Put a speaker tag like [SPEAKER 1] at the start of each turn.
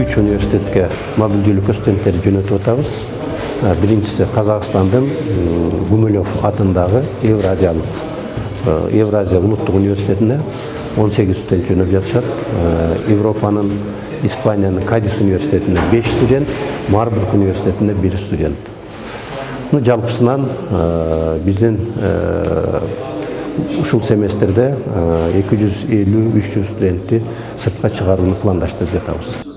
[SPEAKER 1] үч университетке мобилдүүлүккө студенттерди жөнөтүп атабыз. Э, Биринчиси казакстандын гумилев атындагы евразиялык э, евразия улуттук университетине 18 студент жөнөп жатышат. Э, Европанын испаниянын кадис университетине 5 студент марбург университетине 1 студент. Ну жалпысынан биздин ушул семестрде 250-300 студентти сыртка чыгарууну пландаштырып жатабыз.